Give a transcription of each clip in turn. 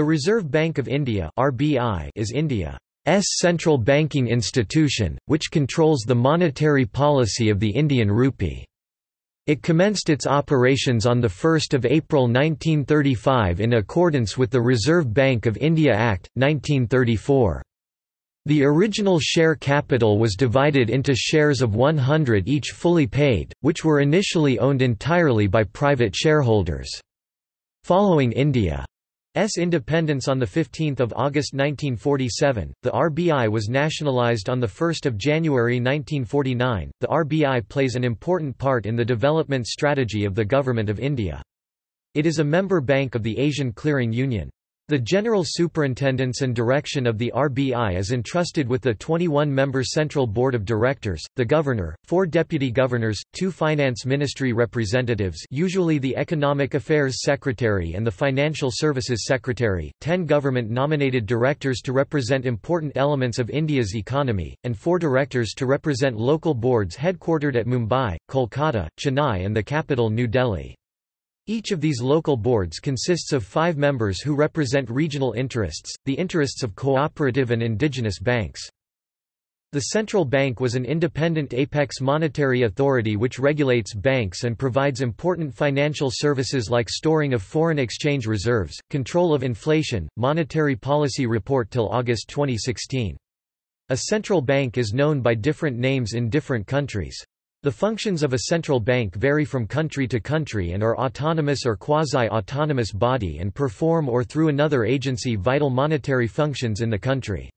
The Reserve Bank of India (RBI) is India's central banking institution, which controls the monetary policy of the Indian rupee. It commenced its operations on 1 April 1935 in accordance with the Reserve Bank of India Act, 1934. The original share capital was divided into shares of 100 each fully paid, which were initially owned entirely by private shareholders. Following India's independence on 15 August 1947, the RBI was nationalised on 1 January 1949. The RBI plays an important part in the development strategy of the Government of India. It is a member bank of the Asian Clearing Union. The general superintendence and direction of the RBI is entrusted with the 21-member Central Board of Directors, the Governor, four Deputy Governors, two Finance Ministry representatives usually the Economic Affairs Secretary and the Financial Services Secretary, ten government-nominated directors to represent important elements of India's economy, and four directors to represent local boards headquartered at Mumbai, Kolkata, Chennai and the capital New Delhi. Each of these local boards consists of five members who represent regional interests, the interests of cooperative and indigenous banks. The central bank was an independent apex monetary authority which regulates banks and provides important financial services like storing of foreign exchange reserves, control of inflation, monetary policy report till August 2016. A central bank is known by different names in different countries. The functions of a central bank vary from country to country and are autonomous or quasi-autonomous body and perform or through another agency vital monetary functions in the country.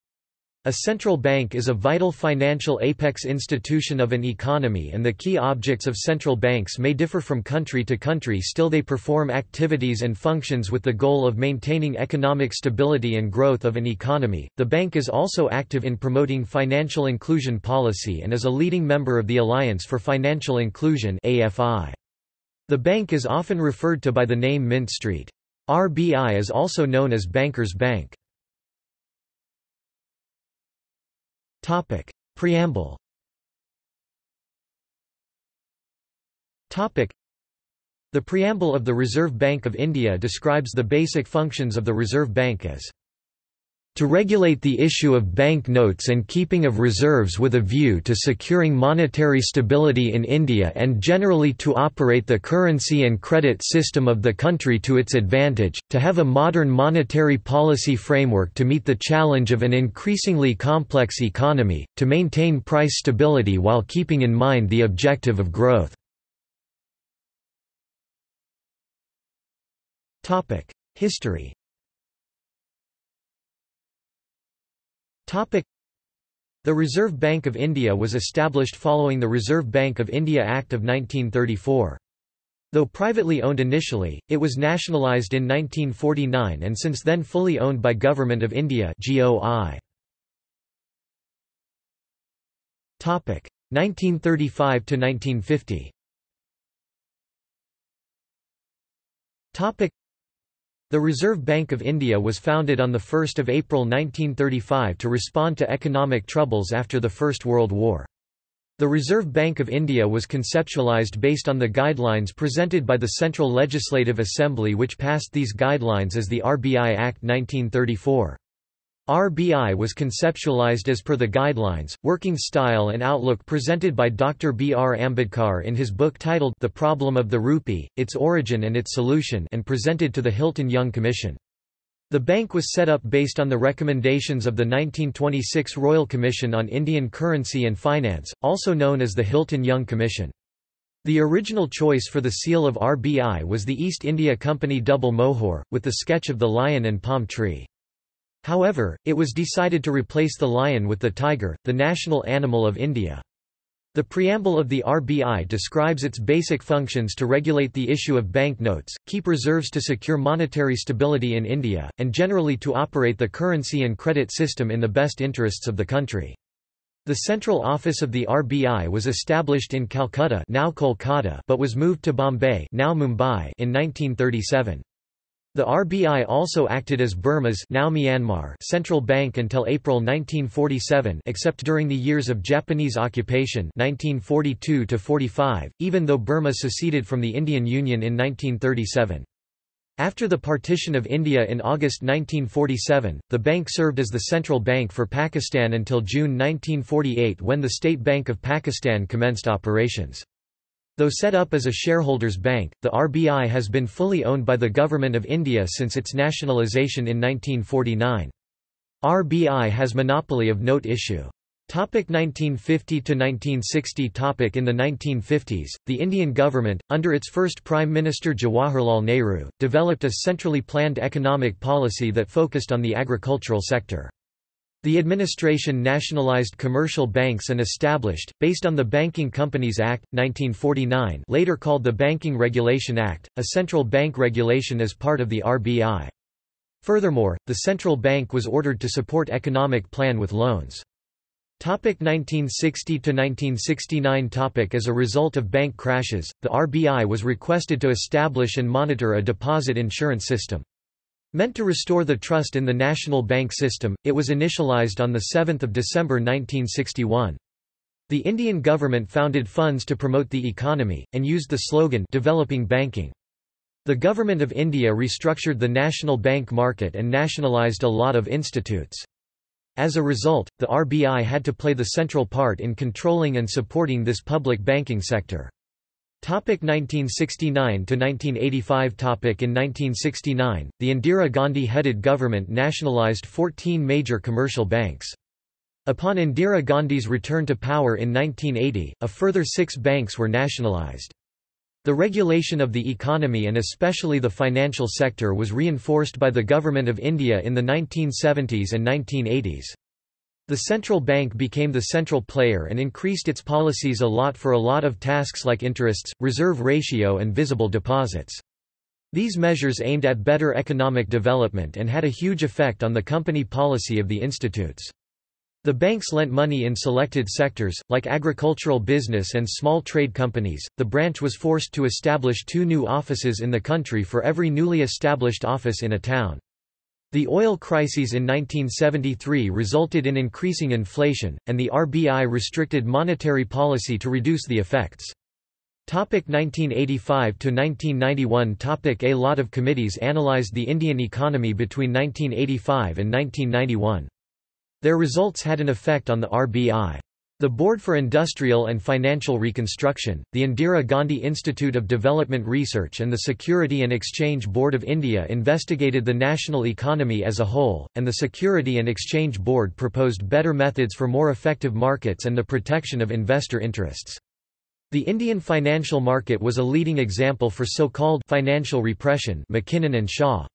A central bank is a vital financial apex institution of an economy and the key objects of central banks may differ from country to country still they perform activities and functions with the goal of maintaining economic stability and growth of an economy. The bank is also active in promoting financial inclusion policy and is a leading member of the Alliance for Financial Inclusion AFI. The bank is often referred to by the name Mint Street. RBI is also known as Bankers Bank. Topic. Preamble Topic. The preamble of the Reserve Bank of India describes the basic functions of the Reserve Bank as to regulate the issue of bank notes and keeping of reserves with a view to securing monetary stability in India and generally to operate the currency and credit system of the country to its advantage, to have a modern monetary policy framework to meet the challenge of an increasingly complex economy, to maintain price stability while keeping in mind the objective of growth. History The Reserve Bank of India was established following the Reserve Bank of India Act of 1934. Though privately owned initially, it was nationalised in 1949 and since then fully owned by Government of India 1935–1950 the Reserve Bank of India was founded on 1 April 1935 to respond to economic troubles after the First World War. The Reserve Bank of India was conceptualised based on the guidelines presented by the Central Legislative Assembly which passed these guidelines as the RBI Act 1934. RBI was conceptualized as per the guidelines, working style and outlook presented by Dr. B. R. Ambedkar in his book titled The Problem of the Rupee, Its Origin and Its Solution and presented to the Hilton Young Commission. The bank was set up based on the recommendations of the 1926 Royal Commission on Indian Currency and Finance, also known as the Hilton Young Commission. The original choice for the seal of RBI was the East India Company double mohur, with the sketch of the lion and palm tree. However, it was decided to replace the lion with the tiger, the national animal of India. The preamble of the RBI describes its basic functions to regulate the issue of banknotes, keep reserves to secure monetary stability in India, and generally to operate the currency and credit system in the best interests of the country. The central office of the RBI was established in Calcutta now Kolkata but was moved to Bombay now Mumbai in 1937. The RBI also acted as Burma's now Myanmar central bank until April 1947 except during the years of Japanese occupation 1942 even though Burma seceded from the Indian Union in 1937. After the partition of India in August 1947, the bank served as the central bank for Pakistan until June 1948 when the State Bank of Pakistan commenced operations. Though set up as a shareholders' bank, the RBI has been fully owned by the Government of India since its nationalisation in 1949. RBI has monopoly of note issue. Topic 1950 to 1960 Topic In the 1950s, the Indian government, under its first Prime Minister Jawaharlal Nehru, developed a centrally planned economic policy that focused on the agricultural sector. The administration nationalized commercial banks and established, based on the Banking Companies Act, 1949 later called the Banking Regulation Act, a central bank regulation as part of the RBI. Furthermore, the central bank was ordered to support economic plan with loans. Topic 1960 to 1969 topic As a result of bank crashes, the RBI was requested to establish and monitor a deposit insurance system. Meant to restore the trust in the national bank system, it was initialized on 7 December 1961. The Indian government founded funds to promote the economy, and used the slogan Developing Banking. The Government of India restructured the national bank market and nationalised a lot of institutes. As a result, the RBI had to play the central part in controlling and supporting this public banking sector. Topic 1969 to 1985 Topic In 1969, the Indira Gandhi-headed government nationalized 14 major commercial banks. Upon Indira Gandhi's return to power in 1980, a further six banks were nationalized. The regulation of the economy and especially the financial sector was reinforced by the Government of India in the 1970s and 1980s. The central bank became the central player and increased its policies a lot for a lot of tasks like interests, reserve ratio and visible deposits. These measures aimed at better economic development and had a huge effect on the company policy of the institutes. The banks lent money in selected sectors, like agricultural business and small trade companies. The branch was forced to establish two new offices in the country for every newly established office in a town. The oil crises in 1973 resulted in increasing inflation, and the RBI restricted monetary policy to reduce the effects. Topic 1985 to 1991 Topic A lot of committees analyzed the Indian economy between 1985 and 1991. Their results had an effect on the RBI. The Board for Industrial and Financial Reconstruction, the Indira Gandhi Institute of Development Research and the Security and Exchange Board of India investigated the national economy as a whole, and the Security and Exchange Board proposed better methods for more effective markets and the protection of investor interests. The Indian financial market was a leading example for so-called financial repression McKinnon and Shaw.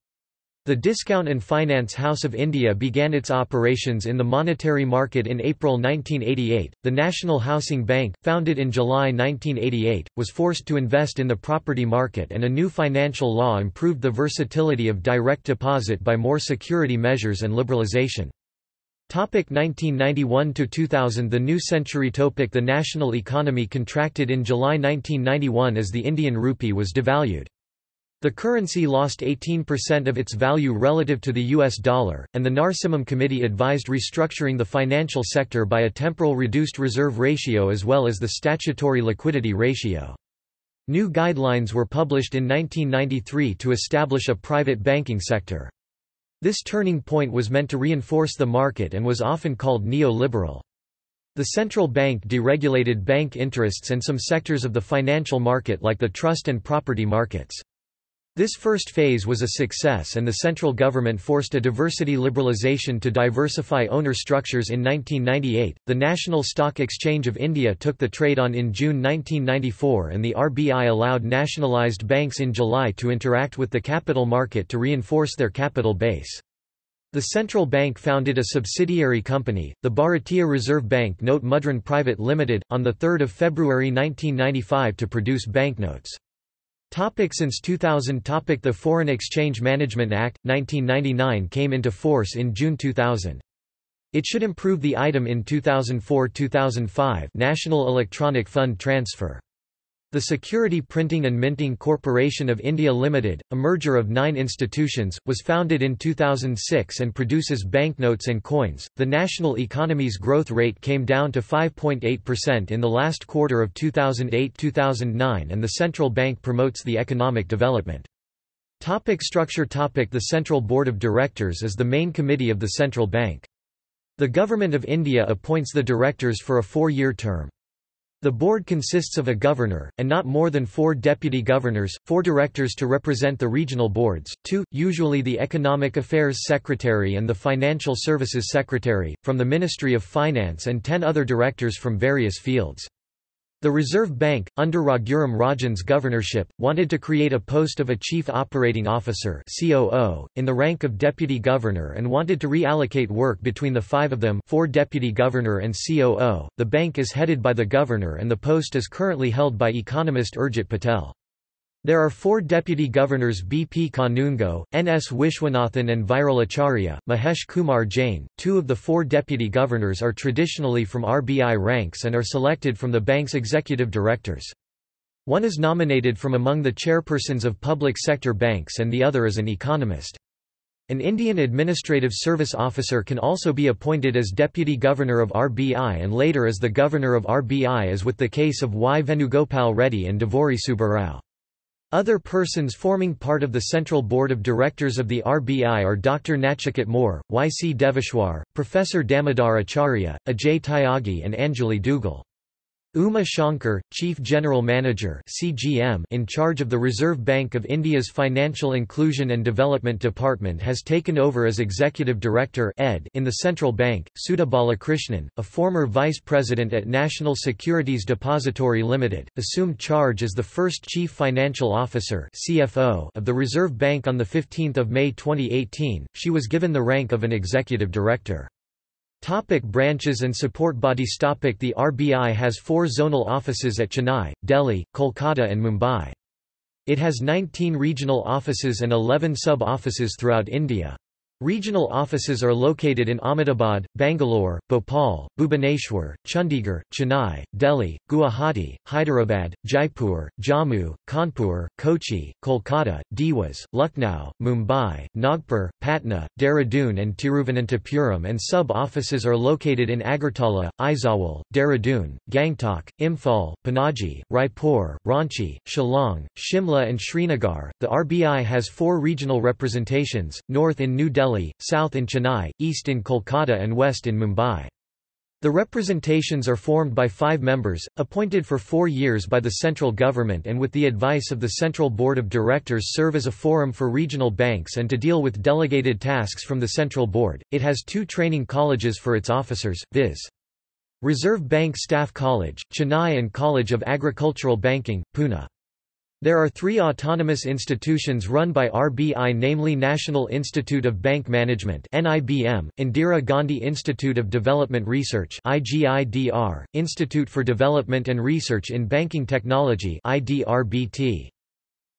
The Discount and Finance House of India began its operations in the monetary market in April 1988. The National Housing Bank, founded in July 1988, was forced to invest in the property market and a new financial law improved the versatility of direct deposit by more security measures and liberalisation. Topic 1991 to 2000 The new century topic The national economy contracted in July 1991 as the Indian rupee was devalued. The currency lost 18% of its value relative to the US dollar, and the Narasimham Committee advised restructuring the financial sector by a temporal reduced reserve ratio as well as the statutory liquidity ratio. New guidelines were published in 1993 to establish a private banking sector. This turning point was meant to reinforce the market and was often called neo-liberal. The central bank deregulated bank interests and some sectors of the financial market like the trust and property markets. This first phase was a success and the central government forced a diversity liberalisation to diversify owner structures in 1998. The National Stock Exchange of India took the trade on in June 1994 and the RBI allowed nationalised banks in July to interact with the capital market to reinforce their capital base. The central bank founded a subsidiary company, the Bharatiya Reserve Bank Note Mudran Private Limited, on 3 February 1995 to produce banknotes. Topic since 2000 topic The Foreign Exchange Management Act, 1999 came into force in June 2000. It should improve the item in 2004-2005 National Electronic Fund Transfer. The Security Printing and Minting Corporation of India Limited, a merger of nine institutions, was founded in 2006 and produces banknotes and coins. The national economy's growth rate came down to 5.8% in the last quarter of 2008 2009, and the central bank promotes the economic development. Topic structure topic The Central Board of Directors is the main committee of the central bank. The Government of India appoints the directors for a four-year term. The board consists of a governor, and not more than four deputy governors, four directors to represent the regional boards, two, usually the Economic Affairs Secretary and the Financial Services Secretary, from the Ministry of Finance and ten other directors from various fields. The Reserve Bank, under Raghuram Rajan's governorship, wanted to create a post of a Chief Operating Officer COO, in the rank of Deputy Governor and wanted to reallocate work between the five of them four Deputy Governor and COO. The bank is headed by the Governor and the post is currently held by economist Urjit Patel. There are four deputy governors B.P. Kanungo, N.S. Vishwanathan and Viral Acharya, Mahesh Kumar Jain. Two of the four deputy governors are traditionally from RBI ranks and are selected from the bank's executive directors. One is nominated from among the chairpersons of public sector banks and the other is an economist. An Indian Administrative Service Officer can also be appointed as Deputy Governor of RBI and later as the Governor of RBI as with the case of Y. Venugopal Reddy and Duvvuri Subbarao. Other persons forming part of the Central Board of Directors of the RBI are Dr. Nachiket Mor, Y. C. Deveshwar, Professor Damodar Acharya, Ajay Tyagi and Anjali Duggal. Uma Shankar, Chief General Manager (CGM) in charge of the Reserve Bank of India's Financial Inclusion and Development Department has taken over as Executive Director (ED) in the central bank. Sudha Balakrishnan, a former vice president at National Securities Depository Limited, assumed charge as the first Chief Financial Officer (CFO) of the Reserve Bank on the 15th of May 2018. She was given the rank of an executive director. Topic branches and support bodies topic The RBI has four zonal offices at Chennai, Delhi, Kolkata and Mumbai. It has 19 regional offices and 11 sub-offices throughout India. Regional offices are located in Ahmedabad, Bangalore, Bhopal, Bhubaneswar, Chandigarh, Chennai, Delhi, Guwahati, Hyderabad, Jaipur, Jammu, Kanpur, Kochi, Kolkata, Dewas, Lucknow, Mumbai, Nagpur, Patna, Dehradun and Tiruvananthapuram and sub-offices are located in Agartala, Aizawl, Dehradun, Gangtok, Imphal, Panaji, Raipur, Ranchi, Shillong, Shimla and Srinagar. The RBI has four regional representations, north in New Delhi Delhi, south in Chennai, east in Kolkata and west in Mumbai. The representations are formed by five members, appointed for four years by the central government and with the advice of the Central Board of Directors serve as a forum for regional banks and to deal with delegated tasks from the Central Board. It has two training colleges for its officers, viz. Reserve Bank Staff College, Chennai and College of Agricultural Banking, Pune. There are three autonomous institutions run by RBI namely National Institute of Bank Management NIBM, Indira Gandhi Institute of Development Research IGIDR, Institute for Development and Research in Banking Technology IDRBT.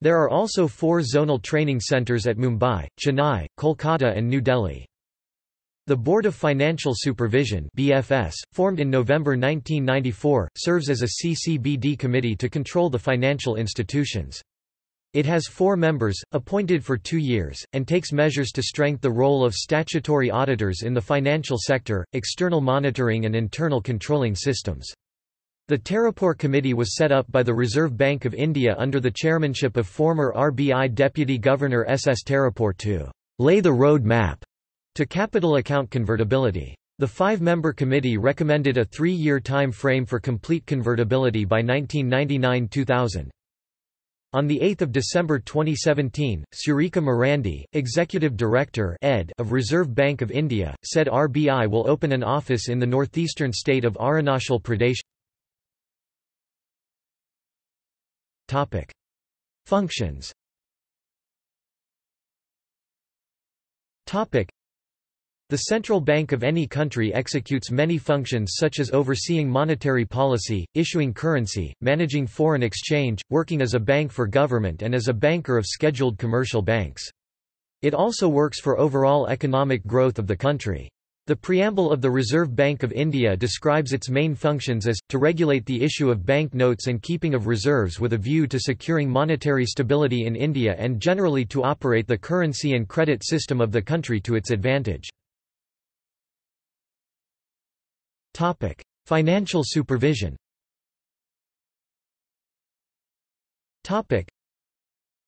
There are also four zonal training centres at Mumbai, Chennai, Kolkata and New Delhi. The Board of Financial Supervision BFS, formed in November 1994, serves as a CCBD committee to control the financial institutions. It has four members, appointed for two years, and takes measures to strengthen the role of statutory auditors in the financial sector, external monitoring and internal controlling systems. The Tarapore Committee was set up by the Reserve Bank of India under the chairmanship of former RBI Deputy Governor S. S. Tarapore to lay the road map to capital account convertibility. The five-member committee recommended a three-year time frame for complete convertibility by 1999–2000. On 8 December 2017, Surekha Marandi, Executive Director ed of Reserve Bank of India, said RBI will open an office in the northeastern state of Arunachal Pradesh. Functions the central bank of any country executes many functions such as overseeing monetary policy, issuing currency, managing foreign exchange, working as a bank for government and as a banker of scheduled commercial banks. It also works for overall economic growth of the country. The preamble of the Reserve Bank of India describes its main functions as, to regulate the issue of bank notes and keeping of reserves with a view to securing monetary stability in India and generally to operate the currency and credit system of the country to its advantage. Topic: Financial supervision. Topic: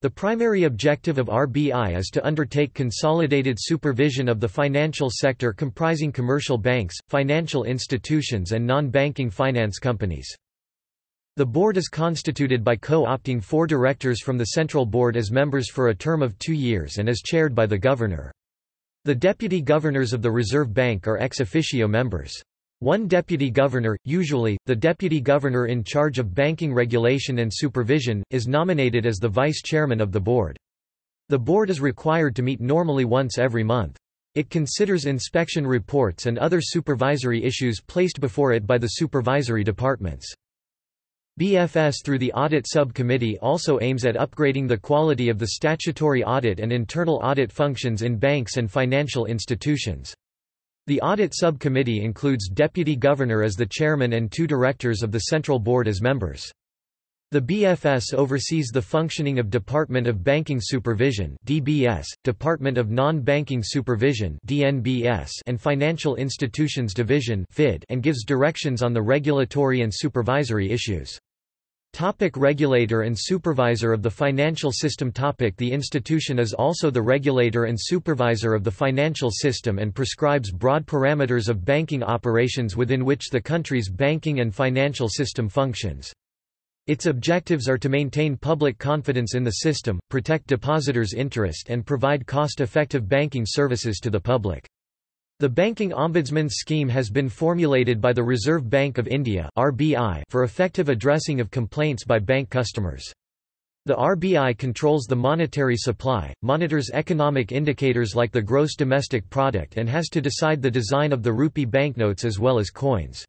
The primary objective of RBI is to undertake consolidated supervision of the financial sector comprising commercial banks, financial institutions and non-banking finance companies. The board is constituted by co-opting four directors from the Central Board as members for a term of two years and is chaired by the governor. The deputy governors of the Reserve Bank are ex officio members. One deputy governor, usually, the deputy governor in charge of banking regulation and supervision, is nominated as the vice chairman of the board. The board is required to meet normally once every month. It considers inspection reports and other supervisory issues placed before it by the supervisory departments. BFS through the Audit Subcommittee also aims at upgrading the quality of the statutory audit and internal audit functions in banks and financial institutions. The Audit Subcommittee includes Deputy Governor as the chairman and two directors of the Central Board as members. The BFS oversees the functioning of Department of Banking Supervision (DBS), Department of Non-Banking Supervision (DNBS), and Financial Institutions Division (FID), and gives directions on the regulatory and supervisory issues. Topic regulator and supervisor of the financial system topic The institution is also the regulator and supervisor of the financial system and prescribes broad parameters of banking operations within which the country's banking and financial system functions. Its objectives are to maintain public confidence in the system, protect depositors' interest and provide cost-effective banking services to the public. The Banking Ombudsman scheme has been formulated by the Reserve Bank of India for effective addressing of complaints by bank customers. The RBI controls the monetary supply, monitors economic indicators like the gross domestic product and has to decide the design of the rupee banknotes as well as coins.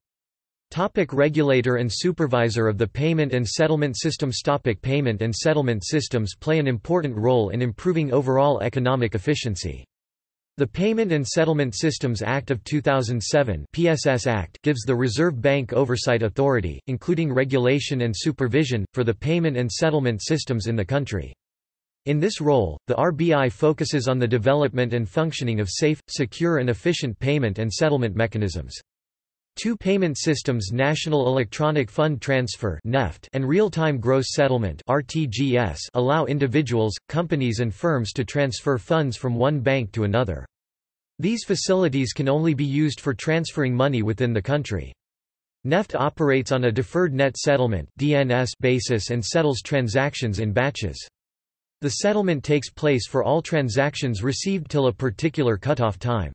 Topic regulator and supervisor of the payment and settlement systems Topic Payment and settlement systems play an important role in improving overall economic efficiency. The Payment and Settlement Systems Act of 2007 PSS Act gives the Reserve Bank oversight authority, including regulation and supervision, for the payment and settlement systems in the country. In this role, the RBI focuses on the development and functioning of safe, secure and efficient payment and settlement mechanisms. Two payment systems National Electronic Fund Transfer and Real-Time Gross Settlement allow individuals, companies and firms to transfer funds from one bank to another. These facilities can only be used for transferring money within the country. NEFT operates on a deferred net settlement basis and settles transactions in batches. The settlement takes place for all transactions received till a particular cutoff time.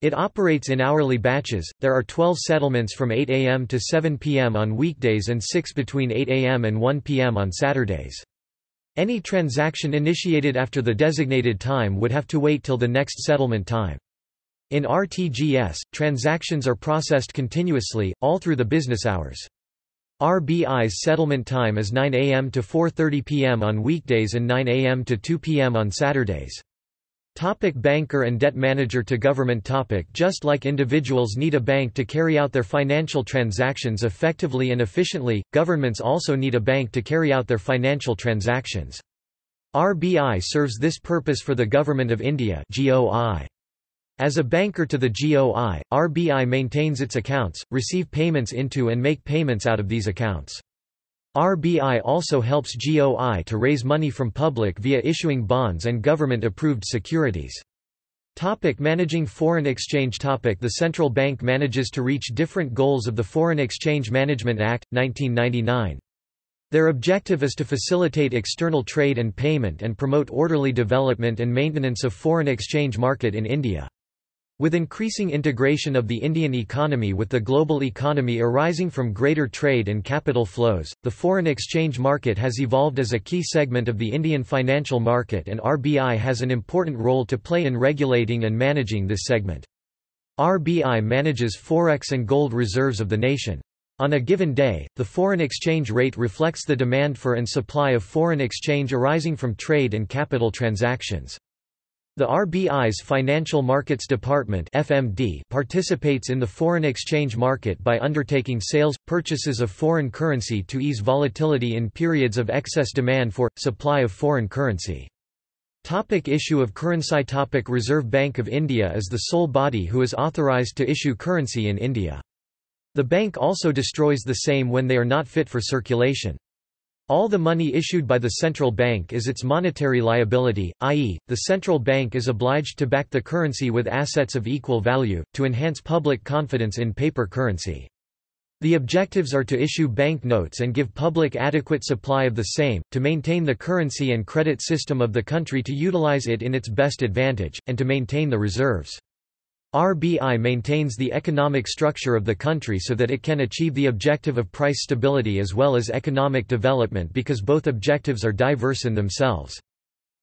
It operates in hourly batches. There are 12 settlements from 8 a.m. to 7 p.m. on weekdays and 6 between 8 a.m. and 1 p.m. on Saturdays. Any transaction initiated after the designated time would have to wait till the next settlement time. In RTGS, transactions are processed continuously, all through the business hours. RBI's settlement time is 9 a.m. to 4.30 p.m. on weekdays and 9 a.m. to 2 p.m. on Saturdays. Topic banker and debt manager to government topic Just like individuals need a bank to carry out their financial transactions effectively and efficiently, governments also need a bank to carry out their financial transactions. RBI serves this purpose for the Government of India GOI. As a banker to the GOI, RBI maintains its accounts, receive payments into and make payments out of these accounts. RBI also helps GOI to raise money from public via issuing bonds and government-approved securities. Topic managing foreign exchange topic The central bank manages to reach different goals of the Foreign Exchange Management Act, 1999. Their objective is to facilitate external trade and payment and promote orderly development and maintenance of foreign exchange market in India. With increasing integration of the Indian economy with the global economy arising from greater trade and capital flows, the foreign exchange market has evolved as a key segment of the Indian financial market and RBI has an important role to play in regulating and managing this segment. RBI manages forex and gold reserves of the nation. On a given day, the foreign exchange rate reflects the demand for and supply of foreign exchange arising from trade and capital transactions. The RBI's Financial Markets Department (FMD) participates in the foreign exchange market by undertaking sales purchases of foreign currency to ease volatility in periods of excess demand for supply of foreign currency. Topic issue of currency Topic Reserve Bank of India is the sole body who is authorized to issue currency in India. The bank also destroys the same when they are not fit for circulation. All the money issued by the central bank is its monetary liability, i.e., the central bank is obliged to back the currency with assets of equal value, to enhance public confidence in paper currency. The objectives are to issue bank notes and give public adequate supply of the same, to maintain the currency and credit system of the country to utilize it in its best advantage, and to maintain the reserves. RBI maintains the economic structure of the country so that it can achieve the objective of price stability as well as economic development because both objectives are diverse in themselves.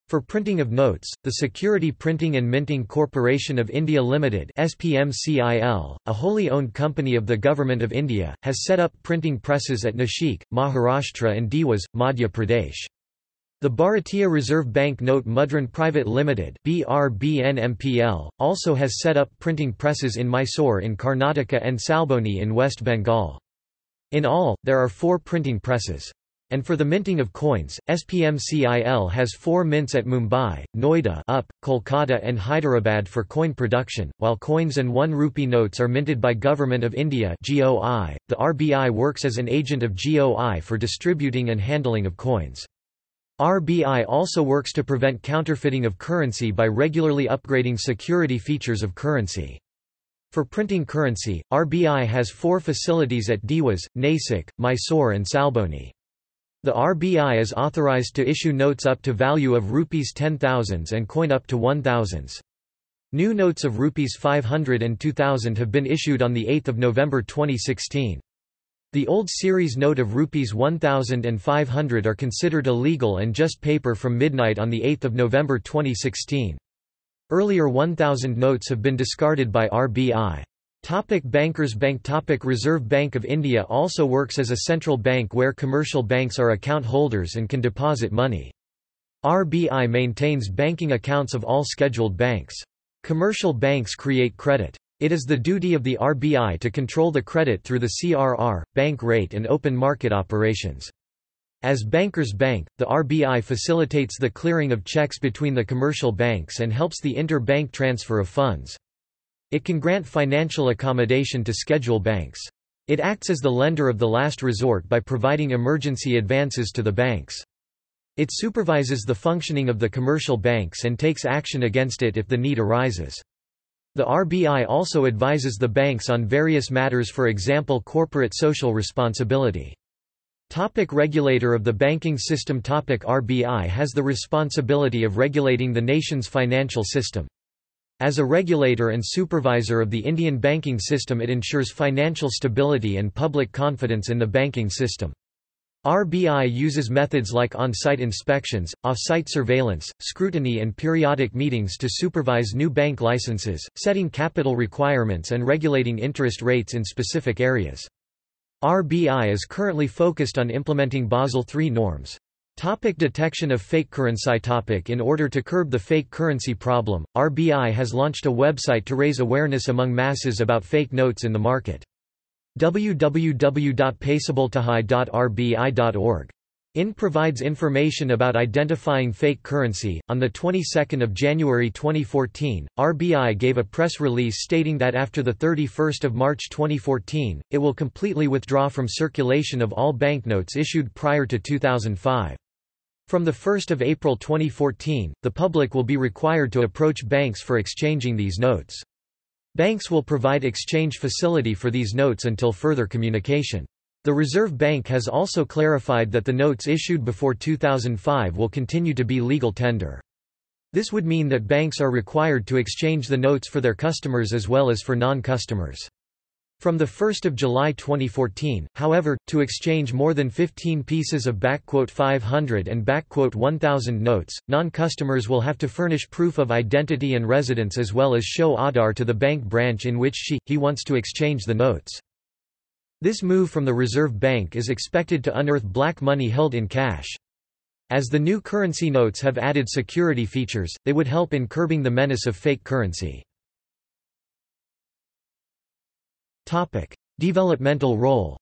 For printing of notes, the Security Printing and Minting Corporation of India Limited SPMCIL, a wholly owned company of the Government of India, has set up printing presses at Nashik, Maharashtra and Dewas, Madhya Pradesh. The Bharatiya Reserve Bank Note Mudran Private Limited BRBNMPL, also has set up printing presses in Mysore in Karnataka and Salboni in West Bengal. In all, there are four printing presses. And for the minting of coins, SPMCIL has four mints at Mumbai, Noida up, Kolkata and Hyderabad for coin production, while coins and 1 rupee notes are minted by Government of India GOI. .The RBI works as an agent of GOI for distributing and handling of coins. RBI also works to prevent counterfeiting of currency by regularly upgrading security features of currency. For printing currency, RBI has four facilities at Dewas, Nasik, Mysore and Salboni. The RBI is authorized to issue notes up to value of rupees 10,000s and coin up to 1,000s. New notes of rupees 500 and 2000 have been issued on 8 November 2016. The old series note of rupees 1000 and 500 are considered illegal and just paper from midnight on 8 November 2016. Earlier 1000 notes have been discarded by RBI. Topic Bankers Bank Topic Reserve Bank of India also works as a central bank where commercial banks are account holders and can deposit money. RBI maintains banking accounts of all scheduled banks. Commercial banks create credit. It is the duty of the RBI to control the credit through the CRR, bank rate and open market operations. As Bankers Bank, the RBI facilitates the clearing of checks between the commercial banks and helps the inter-bank transfer of funds. It can grant financial accommodation to schedule banks. It acts as the lender of the last resort by providing emergency advances to the banks. It supervises the functioning of the commercial banks and takes action against it if the need arises. The RBI also advises the banks on various matters for example corporate social responsibility. Topic regulator of the banking system Topic RBI has the responsibility of regulating the nation's financial system. As a regulator and supervisor of the Indian banking system it ensures financial stability and public confidence in the banking system. RBI uses methods like on-site inspections, off-site surveillance, scrutiny and periodic meetings to supervise new bank licenses, setting capital requirements and regulating interest rates in specific areas. RBI is currently focused on implementing Basel III norms. Topic detection of fake currency topic In order to curb the fake currency problem, RBI has launched a website to raise awareness among masses about fake notes in the market www.paisaboltahai.rbi.org. IN provides information about identifying fake currency. On the 22nd of January 2014, RBI gave a press release stating that after the 31st of March 2014, it will completely withdraw from circulation of all banknotes issued prior to 2005. From the 1st of April 2014, the public will be required to approach banks for exchanging these notes. Banks will provide exchange facility for these notes until further communication. The Reserve Bank has also clarified that the notes issued before 2005 will continue to be legal tender. This would mean that banks are required to exchange the notes for their customers as well as for non-customers. From 1 July 2014, however, to exchange more than 15 pieces of 500 and 1000 notes, non-customers will have to furnish proof of identity and residence as well as show Aadhaar to the bank branch in which she, he wants to exchange the notes. This move from the Reserve Bank is expected to unearth black money held in cash. As the new currency notes have added security features, they would help in curbing the menace of fake currency. Topic: Developmental role.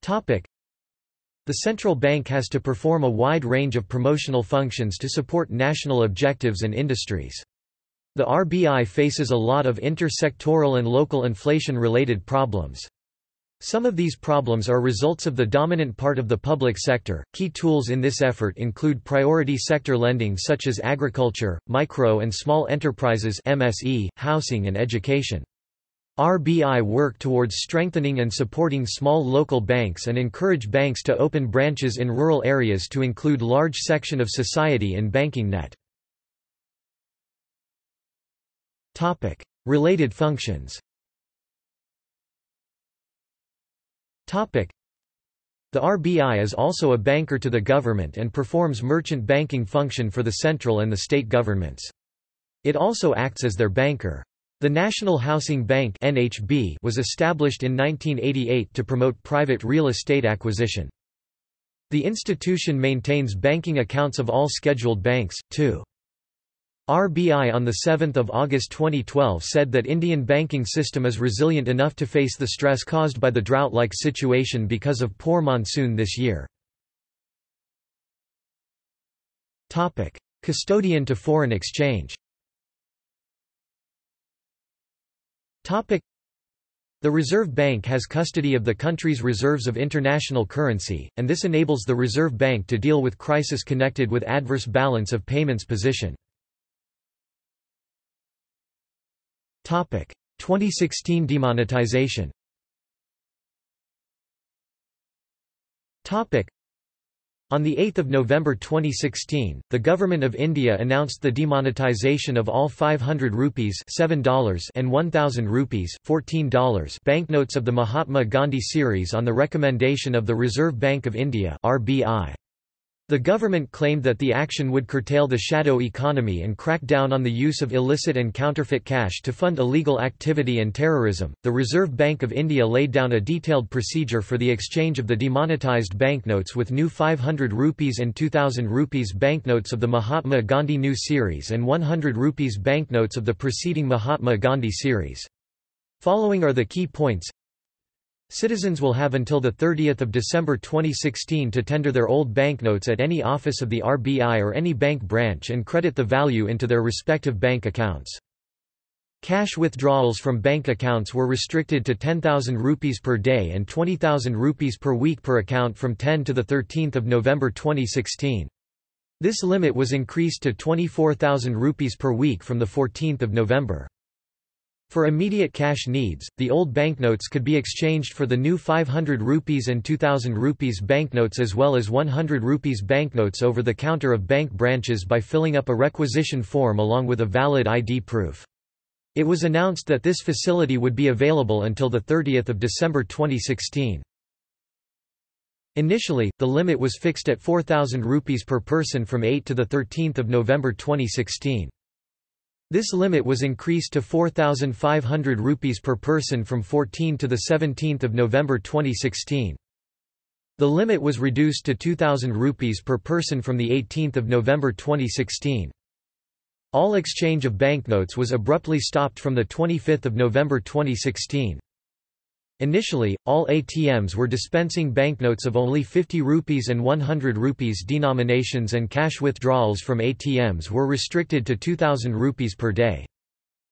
Topic: The central bank has to perform a wide range of promotional functions to support national objectives and industries. The RBI faces a lot of inter-sectoral and local inflation-related problems. Some of these problems are results of the dominant part of the public sector. Key tools in this effort include priority sector lending such as agriculture, micro and small enterprises (MSE), housing and education. RBI work towards strengthening and supporting small local banks and encourage banks to open branches in rural areas to include large section of society in banking net. Topic: Related functions. The RBI is also a banker to the government and performs merchant banking function for the central and the state governments. It also acts as their banker. The National Housing Bank (NHB) was established in 1988 to promote private real estate acquisition. The institution maintains banking accounts of all scheduled banks, too. RBI on 7 August 2012 said that Indian banking system is resilient enough to face the stress caused by the drought-like situation because of poor monsoon this year. Custodian to foreign exchange The Reserve Bank has custody of the country's reserves of international currency, and this enables the Reserve Bank to deal with crisis connected with adverse balance of payments position. 2016 demonetization. On 8 November 2016, the Government of India announced the demonetization of all 500 rupees $7 and 1000 rupees $14 banknotes of the Mahatma Gandhi series on the recommendation of the Reserve Bank of India RBI. The government claimed that the action would curtail the shadow economy and crack down on the use of illicit and counterfeit cash to fund illegal activity and terrorism. The Reserve Bank of India laid down a detailed procedure for the exchange of the demonetized banknotes with new 500 rupees and 2000 rupees banknotes of the Mahatma Gandhi new series and 100 rupees banknotes of the preceding Mahatma Gandhi series. Following are the key points Citizens will have until 30 December 2016 to tender their old banknotes at any office of the RBI or any bank branch and credit the value into their respective bank accounts. Cash withdrawals from bank accounts were restricted to 10,000 rupees per day and 20,000 rupees per week per account from 10 to 13 November 2016. This limit was increased to 24,000 rupees per week from 14 November. For immediate cash needs, the old banknotes could be exchanged for the new 500 rupees and 2000 rupees banknotes as well as 100 rupees banknotes over the counter of bank branches by filling up a requisition form along with a valid ID proof. It was announced that this facility would be available until 30 December 2016. Initially, the limit was fixed at 4,000 rupees per person from 8 to 13 November 2016. This limit was increased to 4,500 rupees per person from 14 to 17 November 2016. The limit was reduced to 2,000 rupees per person from 18 November 2016. All exchange of banknotes was abruptly stopped from 25 November 2016. Initially, all ATMs were dispensing banknotes of only 50 rupees and 100 rupees denominations and cash withdrawals from ATMs were restricted to 2000 rupees per day.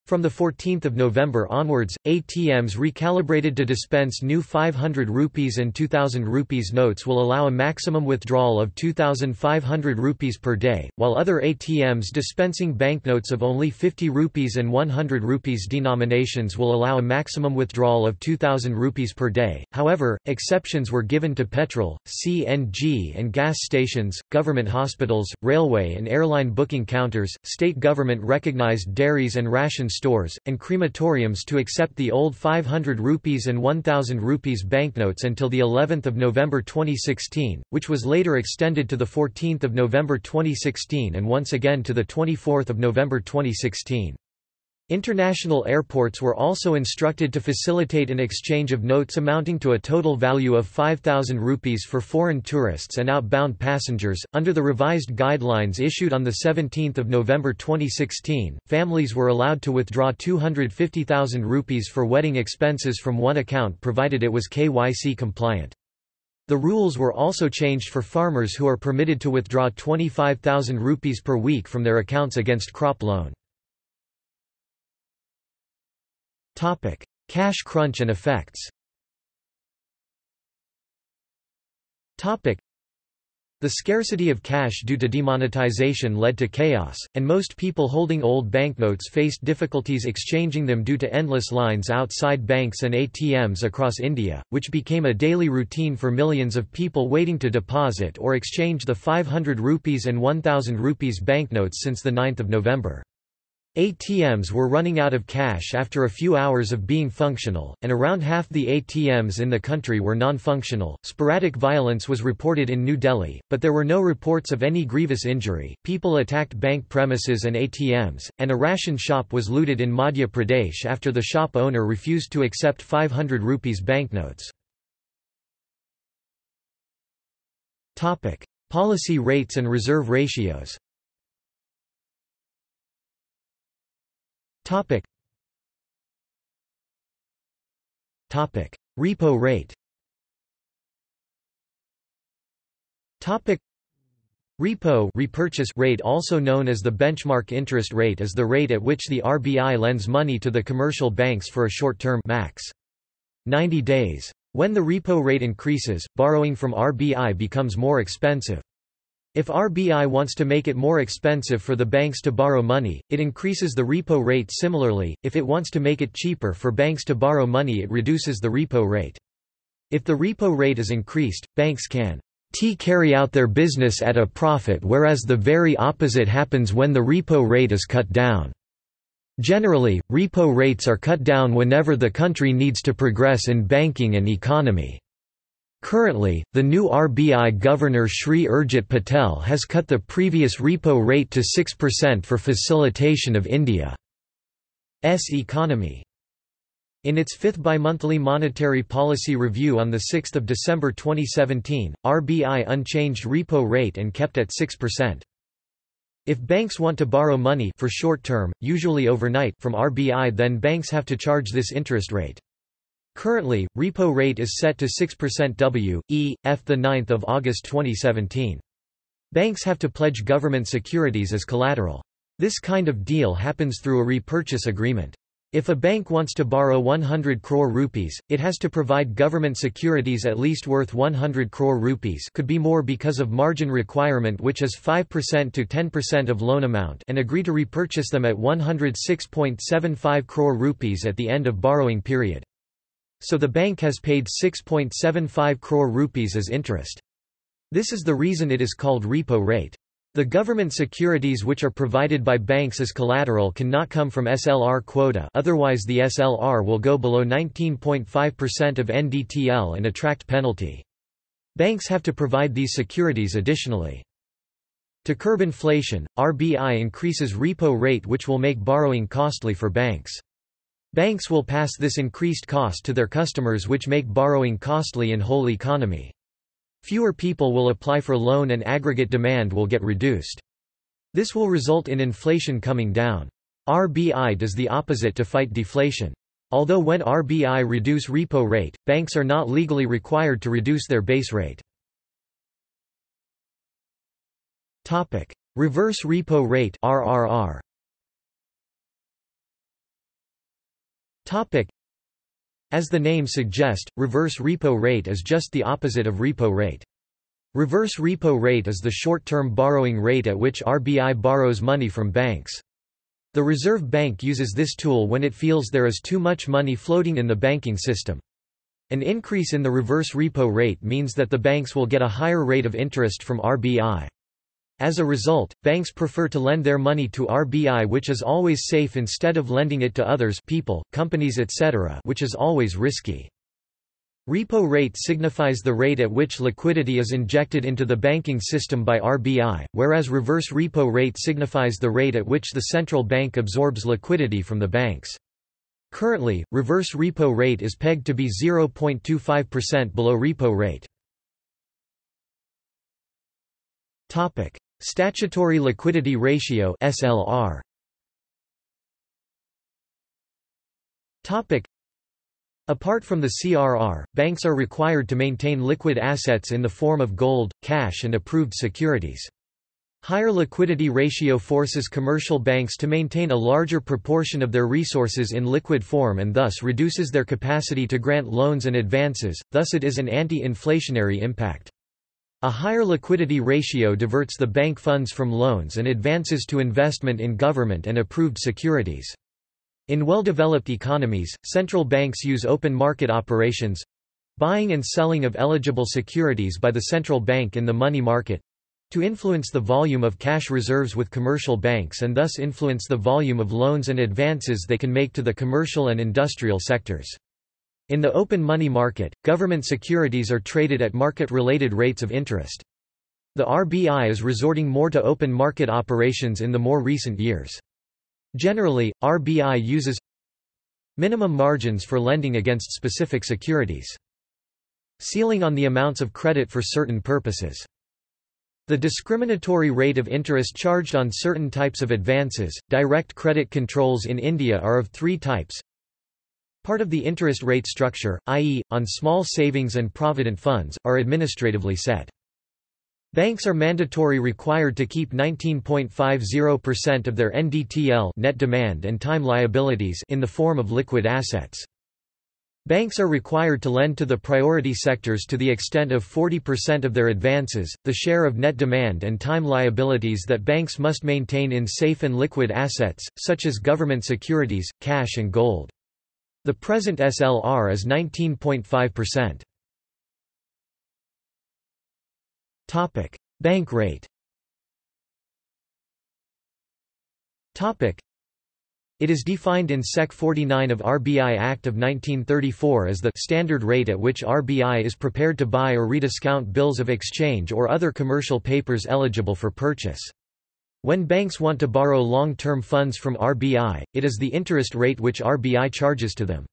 From 14 November onwards, ATMs recalibrated to dispense new 500 rupees and 2000 rupees notes will allow a maximum withdrawal of 2500 rupees per day, while other ATMs dispensing banknotes of only 50 rupees and 100 rupees denominations will allow a maximum withdrawal of 2000 rupees per day. However, exceptions were given to petrol, CNG and gas stations, government hospitals, railway and airline booking counters, state government recognized dairies and ration stores, and crematoriums to accept the old 500 rupees and 1000 rupees banknotes until the 11th of November 2016, which was later extended to the 14th of November 2016 and once again to the 24th of November 2016. International airports were also instructed to facilitate an exchange of notes amounting to a total value of 5,000 rupees for foreign tourists and outbound passengers. Under the revised guidelines issued on 17 November 2016, families were allowed to withdraw 250,000 rupees for wedding expenses from one account provided it was KYC compliant. The rules were also changed for farmers who are permitted to withdraw 25,000 rupees per week from their accounts against crop loan. Topic: Cash crunch and effects. Topic: The scarcity of cash due to demonetization led to chaos, and most people holding old banknotes faced difficulties exchanging them due to endless lines outside banks and ATMs across India, which became a daily routine for millions of people waiting to deposit or exchange the 500 rupees and 1000 rupees banknotes since 9 November. ATMs were running out of cash after a few hours of being functional, and around half the ATMs in the country were non-functional. Sporadic violence was reported in New Delhi, but there were no reports of any grievous injury. People attacked bank premises and ATMs, and a ration shop was looted in Madhya Pradesh after the shop owner refused to accept 500 rupees banknotes. Topic: Policy rates and reserve ratios. Topic. Topic. Repo rate Topic. Repo repurchase rate also known as the benchmark interest rate is the rate at which the RBI lends money to the commercial banks for a short term max. 90 days. When the repo rate increases, borrowing from RBI becomes more expensive. If RBI wants to make it more expensive for the banks to borrow money, it increases the repo rate similarly, if it wants to make it cheaper for banks to borrow money it reduces the repo rate. If the repo rate is increased, banks can t carry out their business at a profit whereas the very opposite happens when the repo rate is cut down. Generally, repo rates are cut down whenever the country needs to progress in banking and economy. Currently, the new RBI Governor Shri Urjit Patel has cut the previous repo rate to 6% for facilitation of India's economy. In its fifth bimonthly monetary policy review on 6 December 2017, RBI unchanged repo rate and kept at 6%. If banks want to borrow money for short term, usually overnight from RBI then banks have to charge this interest rate. Currently, repo rate is set to 6% W, E, F 9 August 2017. Banks have to pledge government securities as collateral. This kind of deal happens through a repurchase agreement. If a bank wants to borrow 100 crore rupees, it has to provide government securities at least worth 100 crore rupees could be more because of margin requirement which is 5% to 10% of loan amount and agree to repurchase them at 106.75 crore rupees at the end of borrowing period. So the bank has paid 6.75 crore rupees as interest. This is the reason it is called repo rate. The government securities which are provided by banks as collateral cannot come from SLR quota otherwise the SLR will go below 19.5% of NDTL and attract penalty. Banks have to provide these securities additionally. To curb inflation, RBI increases repo rate which will make borrowing costly for banks. Banks will pass this increased cost to their customers which make borrowing costly in whole economy. Fewer people will apply for loan and aggregate demand will get reduced. This will result in inflation coming down. RBI does the opposite to fight deflation. Although when RBI reduce repo rate, banks are not legally required to reduce their base rate. Topic: Reverse repo rate RRR. As the name suggests, reverse repo rate is just the opposite of repo rate. Reverse repo rate is the short-term borrowing rate at which RBI borrows money from banks. The Reserve Bank uses this tool when it feels there is too much money floating in the banking system. An increase in the reverse repo rate means that the banks will get a higher rate of interest from RBI. As a result, banks prefer to lend their money to RBI which is always safe instead of lending it to others people, companies etc. which is always risky. Repo rate signifies the rate at which liquidity is injected into the banking system by RBI, whereas reverse repo rate signifies the rate at which the central bank absorbs liquidity from the banks. Currently, reverse repo rate is pegged to be 0.25% below repo rate. Topic: Statutory Liquidity Ratio (SLR). Topic: Apart from the CRR, banks are required to maintain liquid assets in the form of gold, cash and approved securities. Higher liquidity ratio forces commercial banks to maintain a larger proportion of their resources in liquid form and thus reduces their capacity to grant loans and advances, thus it is an anti-inflationary impact. A higher liquidity ratio diverts the bank funds from loans and advances to investment in government and approved securities. In well-developed economies, central banks use open market operations buying and selling of eligible securities by the central bank in the money market to influence the volume of cash reserves with commercial banks and thus influence the volume of loans and advances they can make to the commercial and industrial sectors. In the open money market, government securities are traded at market-related rates of interest. The RBI is resorting more to open market operations in the more recent years. Generally, RBI uses minimum margins for lending against specific securities. Ceiling on the amounts of credit for certain purposes. The discriminatory rate of interest charged on certain types of advances. Direct credit controls in India are of three types Part of the interest rate structure, i.e., on small savings and provident funds, are administratively set. Banks are mandatory required to keep 19.50% of their NDTL net demand and time liabilities in the form of liquid assets. Banks are required to lend to the priority sectors to the extent of 40% of their advances. The share of net demand and time liabilities that banks must maintain in safe and liquid assets, such as government securities, cash and gold. The present SLR is 19.5%. Topic: Bank rate. Topic: It is defined in Sec 49 of RBI Act of 1934 as the standard rate at which RBI is prepared to buy or rediscount bills of exchange or other commercial papers eligible for purchase. When banks want to borrow long-term funds from RBI, it is the interest rate which RBI charges to them.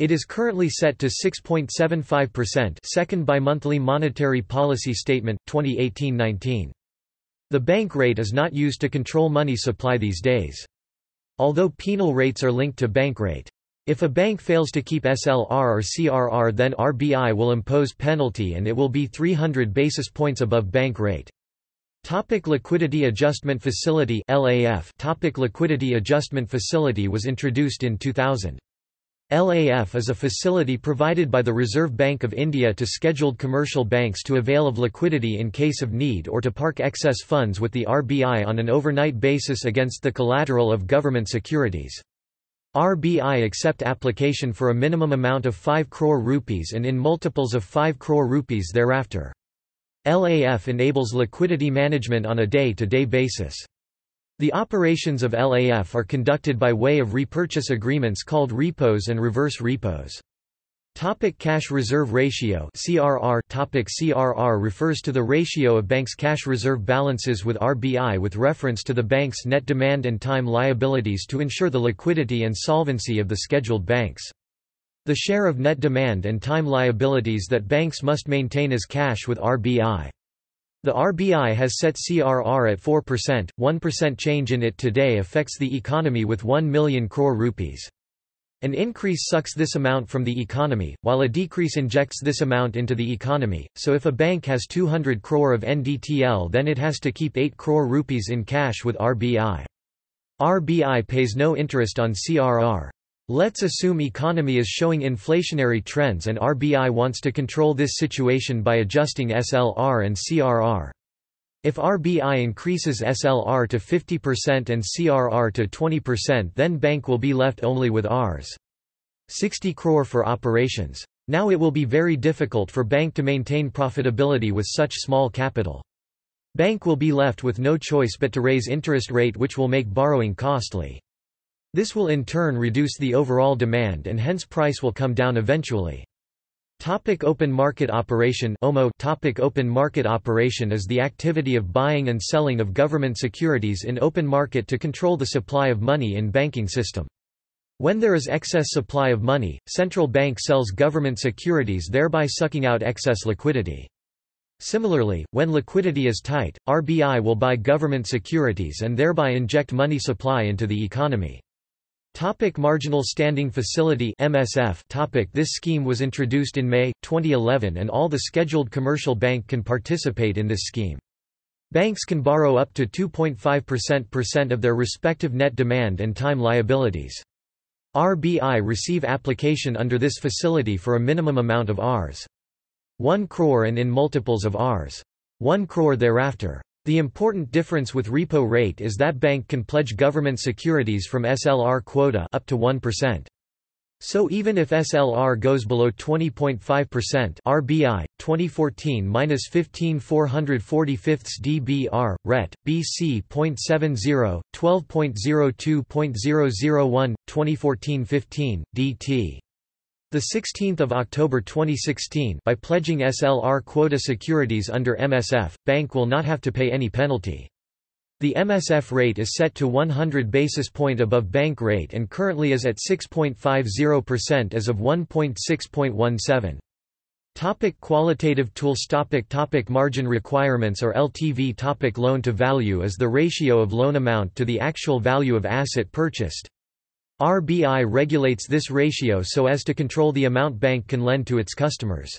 It is currently set to 6.75% second bimonthly monetary policy statement, 2018-19. The bank rate is not used to control money supply these days. Although penal rates are linked to bank rate. If a bank fails to keep SLR or CRR then RBI will impose penalty and it will be 300 basis points above bank rate. Topic Liquidity Adjustment Facility LAF Topic Liquidity Adjustment Facility was introduced in 2000. LAF is a facility provided by the Reserve Bank of India to scheduled commercial banks to avail of liquidity in case of need or to park excess funds with the RBI on an overnight basis against the collateral of government securities. RBI accept application for a minimum amount of 5 crore rupees and in multiples of 5 crore rupees thereafter. LAF enables liquidity management on a day-to-day -day basis. The operations of LAF are conducted by way of repurchase agreements called repos and reverse repos. Topic cash reserve ratio CRR Topic CRR refers to the ratio of banks' cash reserve balances with RBI with reference to the bank's net demand and time liabilities to ensure the liquidity and solvency of the scheduled banks. The share of net demand and time liabilities that banks must maintain as cash with RBI. The RBI has set CRR at 4%, 1% change in it today affects the economy with 1 million crore rupees. An increase sucks this amount from the economy, while a decrease injects this amount into the economy, so if a bank has 200 crore of NDTL then it has to keep 8 crore rupees in cash with RBI. RBI pays no interest on CRR. Let's assume economy is showing inflationary trends and RBI wants to control this situation by adjusting SLR and CRR. If RBI increases SLR to 50% and CRR to 20% then bank will be left only with Rs. 60 crore for operations. Now it will be very difficult for bank to maintain profitability with such small capital. Bank will be left with no choice but to raise interest rate which will make borrowing costly. This will in turn reduce the overall demand and hence price will come down eventually. Topic open market operation OMO Topic Open market operation is the activity of buying and selling of government securities in open market to control the supply of money in banking system. When there is excess supply of money, central bank sells government securities thereby sucking out excess liquidity. Similarly, when liquidity is tight, RBI will buy government securities and thereby inject money supply into the economy. Topic Marginal Standing Facility MSF topic This scheme was introduced in May, 2011 and all the scheduled commercial bank can participate in this scheme. Banks can borrow up to 2.5% of their respective net demand and time liabilities. RBI receive application under this facility for a minimum amount of Rs. 1 crore and in multiples of Rs. 1 crore thereafter. The important difference with repo rate is that bank can pledge government securities from SLR quota up to 1%. So even if SLR goes below 20.5% RBI 2014 15445 dBr ret BC 0.70 12.02.001 2014-15 DT the 16th of October 2016 by pledging SLR quota securities under MSF bank will not have to pay any penalty the MSF rate is set to 100 basis point above bank rate and currently is at 6.50% as of 1.6.17. Topic qualitative tools topic topic Margin requirements or LTV topic Loan to value is the ratio of loan amount to the actual value of asset purchased. RBI regulates this ratio so as to control the amount bank can lend to its customers.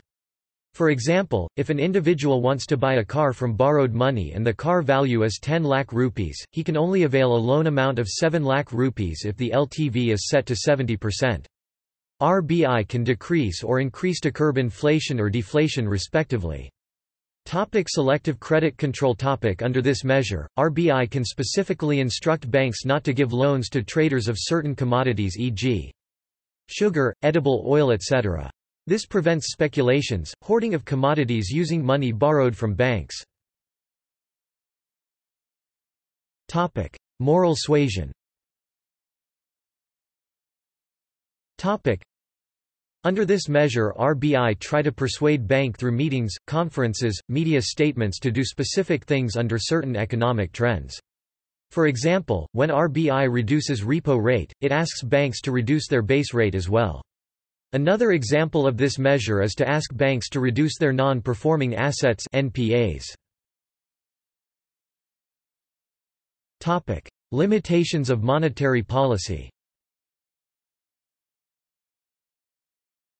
For example, if an individual wants to buy a car from borrowed money and the car value is 10 lakh rupees, he can only avail a loan amount of 7 lakh rupees if the LTV is set to 70%. RBI can decrease or increase to curb inflation or deflation respectively. Topic selective credit control topic Under this measure, RBI can specifically instruct banks not to give loans to traders of certain commodities e.g. sugar, edible oil etc. This prevents speculations, hoarding of commodities using money borrowed from banks. Topic. Moral suasion under this measure RBI try to persuade bank through meetings, conferences, media statements to do specific things under certain economic trends. For example, when RBI reduces repo rate, it asks banks to reduce their base rate as well. Another example of this measure is to ask banks to reduce their non-performing assets NPAs. Topic: Limitations of monetary policy.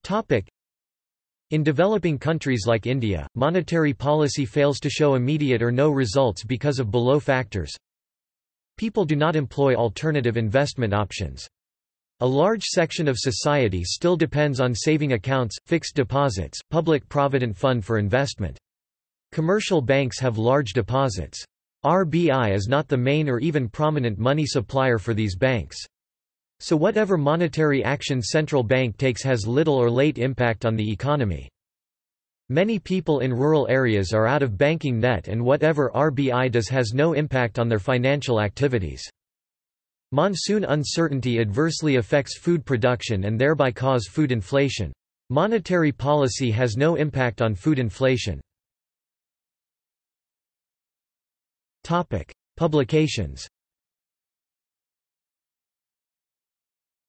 Topic: in developing countries like India, monetary policy fails to show immediate or no results because of below factors. People do not employ alternative investment options. A large section of society still depends on saving accounts, fixed deposits, public provident fund for investment. Commercial banks have large deposits. RBI is not the main or even prominent money supplier for these banks. So whatever monetary action central bank takes has little or late impact on the economy. Many people in rural areas are out of banking net and whatever RBI does has no impact on their financial activities. Monsoon uncertainty adversely affects food production and thereby cause food inflation. Monetary policy has no impact on food inflation. Topic: Publications.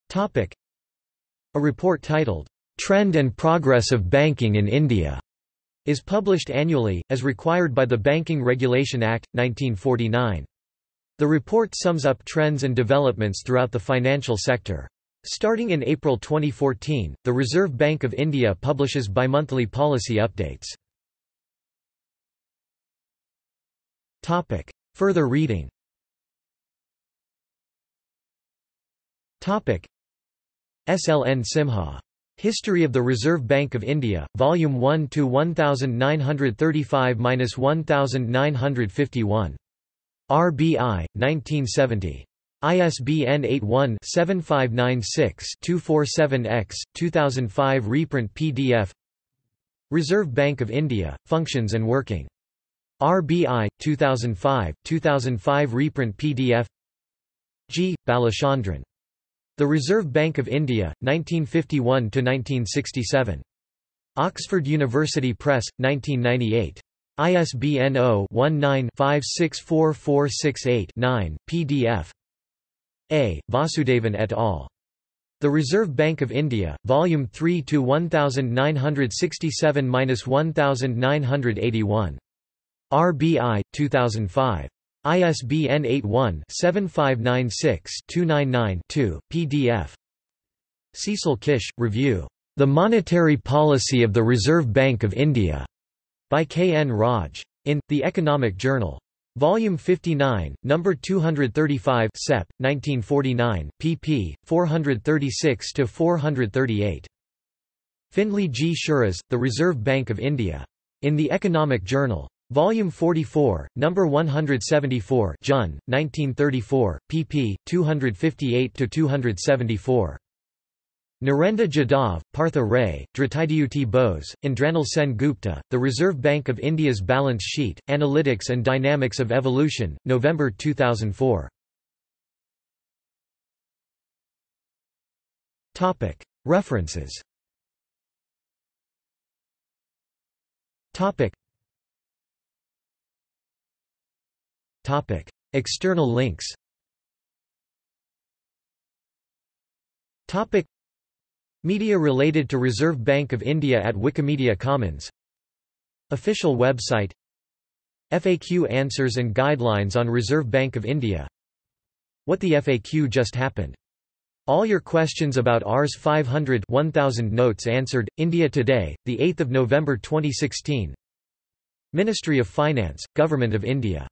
Topic: A report titled Trend and Progress of Banking in India is published annually as required by the Banking Regulation Act 1949. The report sums up trends and developments throughout the financial sector. Starting in April 2014, the Reserve Bank of India publishes bimonthly policy updates. Topic. Further reading Topic. SLN Simha. History of the Reserve Bank of India, Volume 1 to 1935-1951. RBI, 1970. ISBN 81-7596-247-X, 2005 reprint PDF Reserve Bank of India, Functions and Working. RBI, 2005, 2005 reprint PDF G. Balachandran. The Reserve Bank of India, 1951–1967. Oxford University Press, 1998. ISBN 0-19-564468-9, PDF. A. Vasudevan et al. The Reserve Bank of India, Volume 3 to 1967-1981. RBI, 2005. ISBN 81-7596-299-2, PDF. Cecil Kisch, Review. The Monetary Policy of the Reserve Bank of India. By K. N. Raj. In, The Economic Journal. Volume 59, number 235 Sep. 1949, pp. 436–438. Findlay G. Shirras, The Reserve Bank of India. In The Economic Journal. Volume 44, Number 174 Jun, 1934, pp. 258–274. Narendra Jadhav, Partha Ray, Dhritadyuti Bose, Indranil Sen Gupta, The Reserve Bank of India's Balance Sheet, Analytics and Dynamics of Evolution, November 2004. References External links. Media related to Reserve Bank of India at Wikimedia Commons. Official website. FAQ answers and guidelines on Reserve Bank of India. What the FAQ just happened. All your questions about Rs 500 1000 notes answered. India Today, 8 November 2016 Ministry of Finance, Government of India